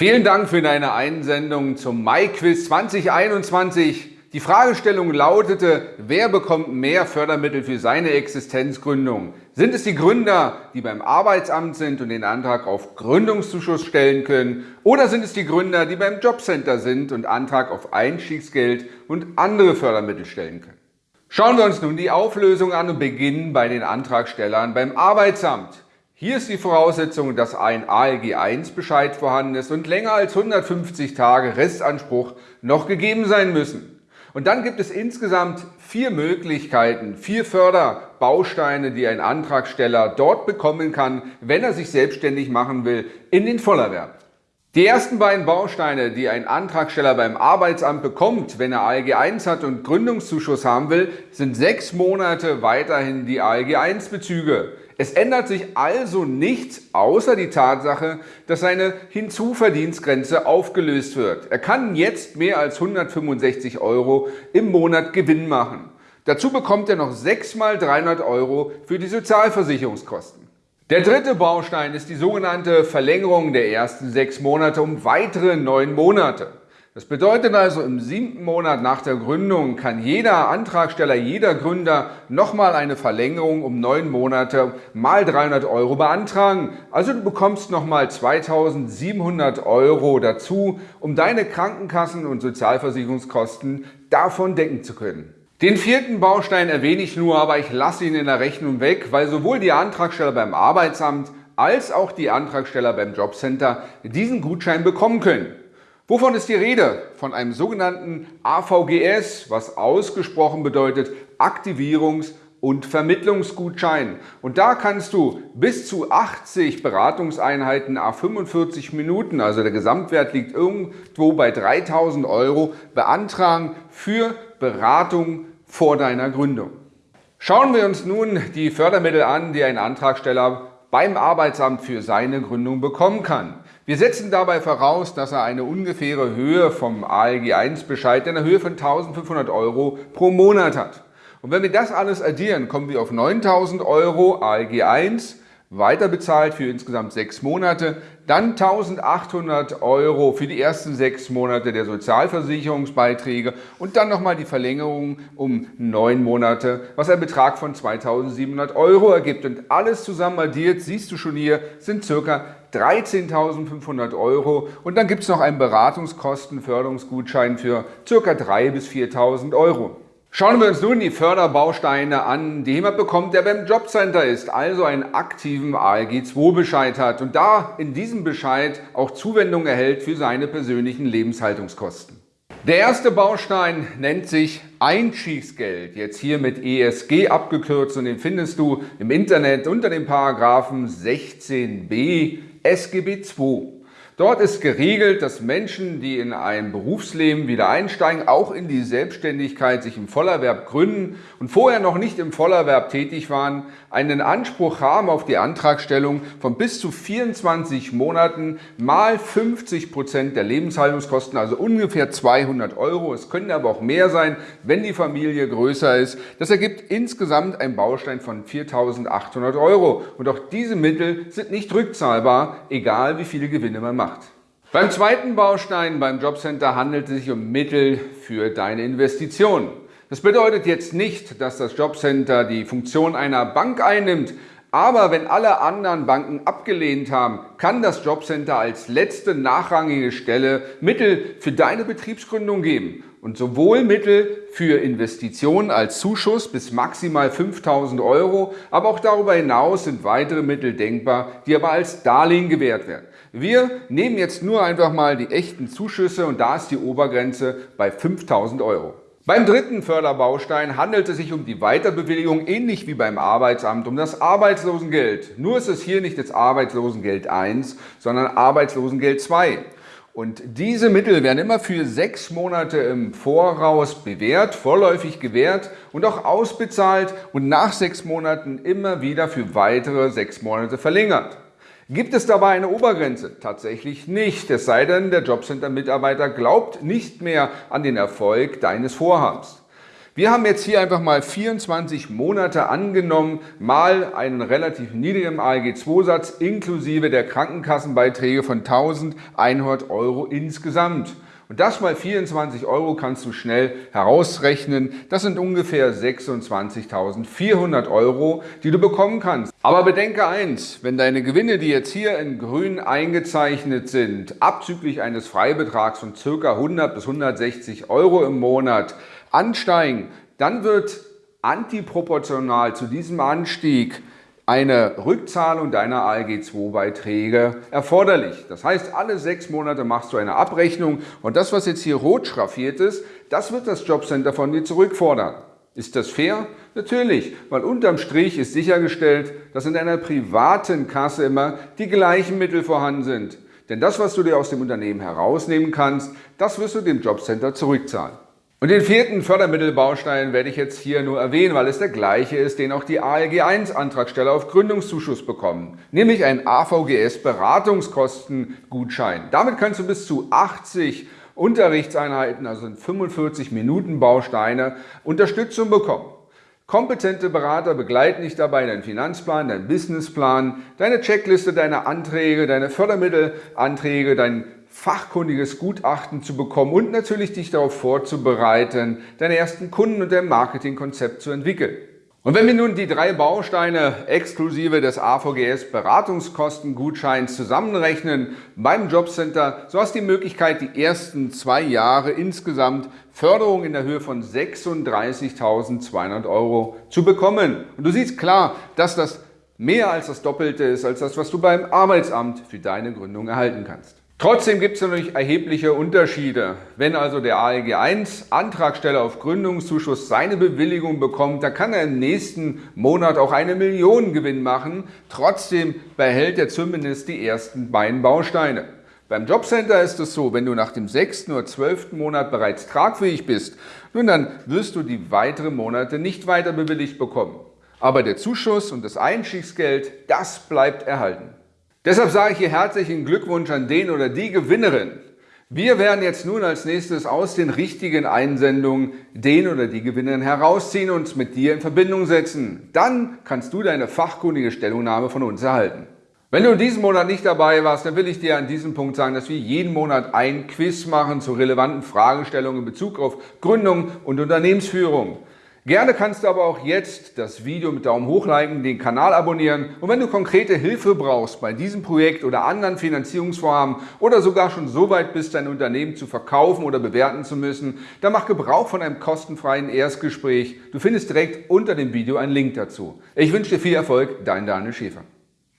Vielen Dank für deine Einsendung zum Mai-Quiz 2021. Die Fragestellung lautete, wer bekommt mehr Fördermittel für seine Existenzgründung? Sind es die Gründer, die beim Arbeitsamt sind und den Antrag auf Gründungszuschuss stellen können? Oder sind es die Gründer, die beim Jobcenter sind und Antrag auf Einstiegsgeld und andere Fördermittel stellen können? Schauen wir uns nun die Auflösung an und beginnen bei den Antragstellern beim Arbeitsamt. Hier ist die Voraussetzung, dass ein ALG-1-Bescheid vorhanden ist und länger als 150 Tage Restanspruch noch gegeben sein müssen. Und dann gibt es insgesamt vier Möglichkeiten, vier Förderbausteine, die ein Antragsteller dort bekommen kann, wenn er sich selbstständig machen will, in den Vollerwerb. Die ersten beiden Bausteine, die ein Antragsteller beim Arbeitsamt bekommt, wenn er ALG 1 hat und Gründungszuschuss haben will, sind sechs Monate weiterhin die ALG 1 Bezüge. Es ändert sich also nichts außer die Tatsache, dass seine Hinzuverdienstgrenze aufgelöst wird. Er kann jetzt mehr als 165 Euro im Monat Gewinn machen. Dazu bekommt er noch 6 mal 300 Euro für die Sozialversicherungskosten. Der dritte Baustein ist die sogenannte Verlängerung der ersten sechs Monate um weitere neun Monate. Das bedeutet also, im siebten Monat nach der Gründung kann jeder Antragsteller, jeder Gründer nochmal eine Verlängerung um neun Monate mal 300 Euro beantragen. Also du bekommst nochmal 2700 Euro dazu, um deine Krankenkassen- und Sozialversicherungskosten davon decken zu können. Den vierten Baustein erwähne ich nur, aber ich lasse ihn in der Rechnung weg, weil sowohl die Antragsteller beim Arbeitsamt als auch die Antragsteller beim Jobcenter diesen Gutschein bekommen können. Wovon ist die Rede? Von einem sogenannten AVGS, was ausgesprochen bedeutet Aktivierungs- und Vermittlungsgutschein. Und da kannst du bis zu 80 Beratungseinheiten a 45 Minuten, also der Gesamtwert liegt irgendwo bei 3000 Euro, beantragen für Beratung vor deiner Gründung. Schauen wir uns nun die Fördermittel an, die ein Antragsteller beim Arbeitsamt für seine Gründung bekommen kann. Wir setzen dabei voraus, dass er eine ungefähre Höhe vom ALG-1-Bescheid in der Höhe von 1.500 Euro pro Monat hat. Und wenn wir das alles addieren, kommen wir auf 9.000 Euro ALG 1 weiter bezahlt für insgesamt sechs Monate, dann 1800 Euro für die ersten sechs Monate der Sozialversicherungsbeiträge und dann nochmal die Verlängerung um neun Monate, was ein Betrag von 2700 Euro ergibt. Und alles zusammen addiert, siehst du schon hier, sind circa 13.500 Euro und dann gibt es noch einen Beratungskostenförderungsgutschein für circa 3.000 bis 4.000 Euro. Schauen wir uns nun die Förderbausteine an, die jemand bekommt, der beim Jobcenter ist, also einen aktiven ALG-2-Bescheid hat und da in diesem Bescheid auch Zuwendung erhält für seine persönlichen Lebenshaltungskosten. Der erste Baustein nennt sich Einstiegsgeld, jetzt hier mit ESG abgekürzt und den findest du im Internet unter dem Paragraphen 16b SGB II. Dort ist geregelt, dass Menschen, die in ein Berufsleben wieder einsteigen, auch in die Selbstständigkeit sich im Vollerwerb gründen und vorher noch nicht im Vollerwerb tätig waren, einen Anspruch haben auf die Antragstellung von bis zu 24 Monaten mal 50 Prozent der Lebenshaltungskosten, also ungefähr 200 Euro. Es können aber auch mehr sein, wenn die Familie größer ist. Das ergibt insgesamt einen Baustein von 4.800 Euro. Und auch diese Mittel sind nicht rückzahlbar, egal wie viele Gewinne man macht. Beim zweiten Baustein beim Jobcenter handelt es sich um Mittel für deine Investition. Das bedeutet jetzt nicht, dass das Jobcenter die Funktion einer Bank einnimmt, aber wenn alle anderen Banken abgelehnt haben, kann das Jobcenter als letzte nachrangige Stelle Mittel für deine Betriebsgründung geben und sowohl Mittel für Investitionen als Zuschuss bis maximal 5000 Euro, aber auch darüber hinaus sind weitere Mittel denkbar, die aber als Darlehen gewährt werden. Wir nehmen jetzt nur einfach mal die echten Zuschüsse und da ist die Obergrenze bei 5000 Euro. Beim dritten Förderbaustein handelt es sich um die Weiterbewilligung, ähnlich wie beim Arbeitsamt, um das Arbeitslosengeld. Nur ist es hier nicht das Arbeitslosengeld 1, sondern Arbeitslosengeld 2. Und diese Mittel werden immer für sechs Monate im Voraus bewährt, vorläufig gewährt und auch ausbezahlt und nach sechs Monaten immer wieder für weitere sechs Monate verlängert. Gibt es dabei eine Obergrenze? Tatsächlich nicht, es sei denn, der Jobcenter-Mitarbeiter glaubt nicht mehr an den Erfolg deines Vorhabens. Wir haben jetzt hier einfach mal 24 Monate angenommen, mal einen relativ niedrigen ALG-2-Satz inklusive der Krankenkassenbeiträge von 1100 Euro insgesamt. Und das mal 24 Euro kannst du schnell herausrechnen. Das sind ungefähr 26.400 Euro, die du bekommen kannst. Aber bedenke eins, wenn deine Gewinne, die jetzt hier in grün eingezeichnet sind, abzüglich eines Freibetrags von ca. 100 bis 160 Euro im Monat ansteigen, dann wird antiproportional zu diesem Anstieg eine Rückzahlung deiner ALG-2-Beiträge erforderlich. Das heißt, alle sechs Monate machst du eine Abrechnung und das, was jetzt hier rot schraffiert ist, das wird das Jobcenter von dir zurückfordern. Ist das fair? Natürlich, weil unterm Strich ist sichergestellt, dass in deiner privaten Kasse immer die gleichen Mittel vorhanden sind. Denn das, was du dir aus dem Unternehmen herausnehmen kannst, das wirst du dem Jobcenter zurückzahlen. Und den vierten Fördermittelbaustein werde ich jetzt hier nur erwähnen, weil es der gleiche ist, den auch die ALG 1 Antragsteller auf Gründungszuschuss bekommen, nämlich ein AVGS Beratungskostengutschein. Damit kannst du bis zu 80 Unterrichtseinheiten, also 45 Minuten Bausteine, Unterstützung bekommen. Kompetente Berater begleiten dich dabei, deinen Finanzplan, deinen Businessplan, deine Checkliste, deine Anträge, deine Fördermittelanträge, dein fachkundiges Gutachten zu bekommen und natürlich dich darauf vorzubereiten, deine ersten Kunden und dein Marketingkonzept zu entwickeln. Und wenn wir nun die drei Bausteine exklusive des AVGS Beratungskostengutscheins zusammenrechnen beim Jobcenter, so hast du die Möglichkeit, die ersten zwei Jahre insgesamt Förderung in der Höhe von 36.200 Euro zu bekommen. Und du siehst klar, dass das mehr als das Doppelte ist, als das, was du beim Arbeitsamt für deine Gründung erhalten kannst. Trotzdem gibt es natürlich erhebliche Unterschiede. Wenn also der ALG 1 Antragsteller auf Gründungszuschuss seine Bewilligung bekommt, dann kann er im nächsten Monat auch eine Million Gewinn machen. Trotzdem behält er zumindest die ersten beiden Bausteine. Beim Jobcenter ist es so, wenn du nach dem sechsten oder zwölften Monat bereits tragfähig bist, nun dann wirst du die weiteren Monate nicht weiter bewilligt bekommen. Aber der Zuschuss und das Einstiegsgeld, das bleibt erhalten. Deshalb sage ich hier herzlichen Glückwunsch an den oder die Gewinnerin. Wir werden jetzt nun als nächstes aus den richtigen Einsendungen den oder die Gewinnerin herausziehen und mit dir in Verbindung setzen. Dann kannst du deine fachkundige Stellungnahme von uns erhalten. Wenn du in diesem Monat nicht dabei warst, dann will ich dir an diesem Punkt sagen, dass wir jeden Monat ein Quiz machen zu relevanten Fragestellungen in Bezug auf Gründung und Unternehmensführung. Gerne kannst du aber auch jetzt das Video mit Daumen hoch liken, den Kanal abonnieren und wenn du konkrete Hilfe brauchst bei diesem Projekt oder anderen Finanzierungsvorhaben oder sogar schon so weit bist, dein Unternehmen zu verkaufen oder bewerten zu müssen, dann mach Gebrauch von einem kostenfreien Erstgespräch. Du findest direkt unter dem Video einen Link dazu. Ich wünsche dir viel Erfolg, dein Daniel Schäfer.